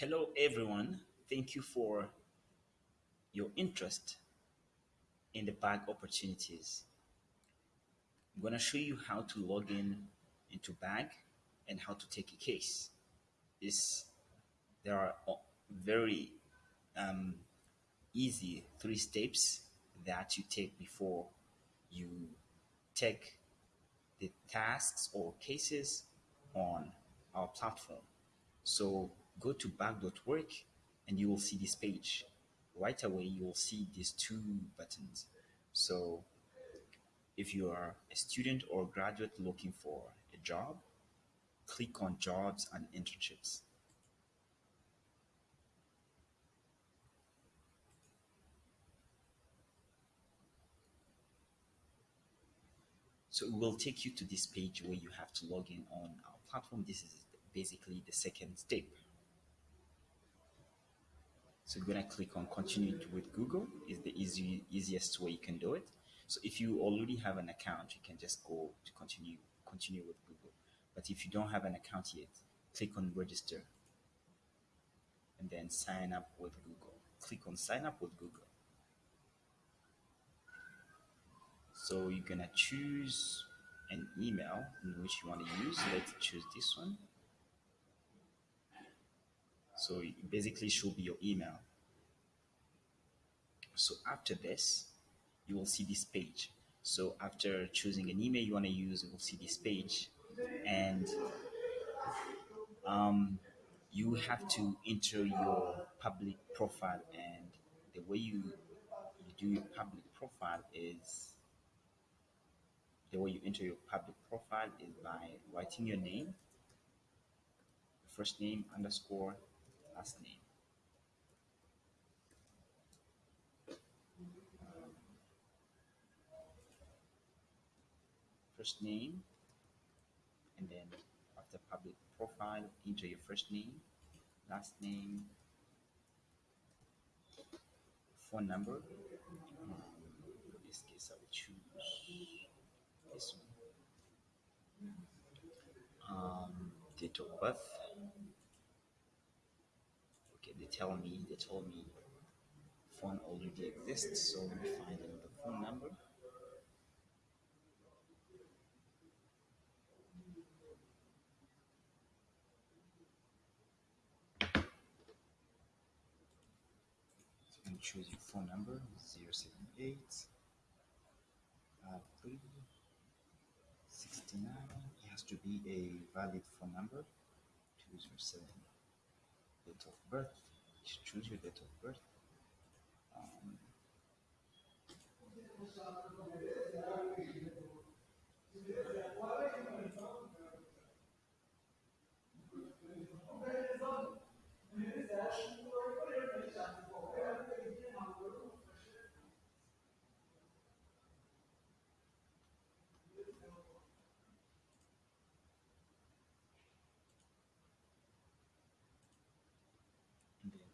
Hello everyone, thank you for your interest in the bag opportunities. I'm going to show you how to log in into bag and how to take a case. This, there are very um, easy three steps that you take before you take the tasks or cases on our platform. So go to bag.work and you will see this page. Right away, you will see these two buttons. So if you are a student or graduate looking for a job, click on jobs and internships. So it will take you to this page where you have to log in on our platform. This is basically the second step. So you're gonna click on continue with Google is the easy, easiest way you can do it. So if you already have an account, you can just go to continue, continue with Google. But if you don't have an account yet, click on register and then sign up with Google. Click on sign up with Google. So you're gonna choose an email in which you want to use. Let's choose this one. So it basically should be your email. So after this, you will see this page. So after choosing an email you want to use, you will see this page and um, you have to enter your public profile and the way you, you do your public profile is the way you enter your public profile is by writing your name, first name underscore last name. First name, and then after public profile, enter your first name, last name, phone number. Um, in this case, I will choose this one. Um, date of birth they tell me they told me phone already exists so we find another phone number. So you choose your phone number 078 uh, 69 it has to be a valid phone number 207 date of birth. Choose your date of birth. Um,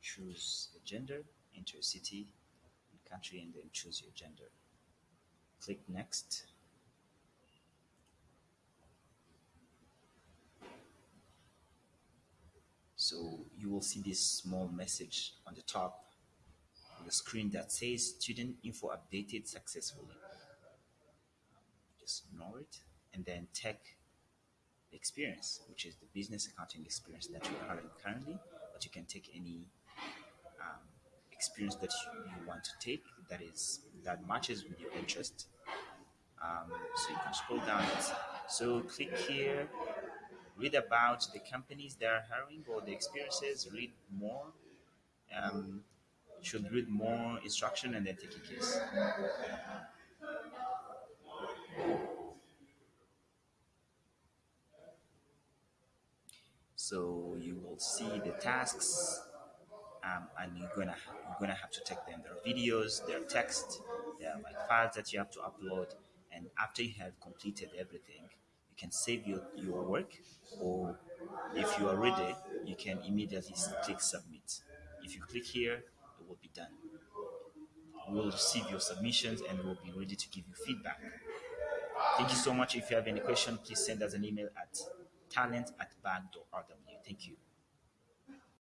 choose a gender, enter a city and country, and then choose your gender. Click next. So you will see this small message on the top of the screen that says student info updated successfully. Just ignore it and then tech experience, which is the business accounting experience that you're currently, but you can take any experience that you, want to take that is that matches with your interest. Um, so you can scroll down. So click here, read about the companies that are hiring or the experiences, read more. Um, should read more instruction and then take a case. So you will see the tasks um, and you're gonna you're gonna have to take them. There are videos, there are text, there are like files that you have to upload. And after you have completed everything, you can save your, your work or if you are ready, you can immediately click submit. If you click here, it will be done. We will receive your submissions and we'll be ready to give you feedback. Thank you so much. If you have any question, please send us an email at talent at bag.rw. Thank you.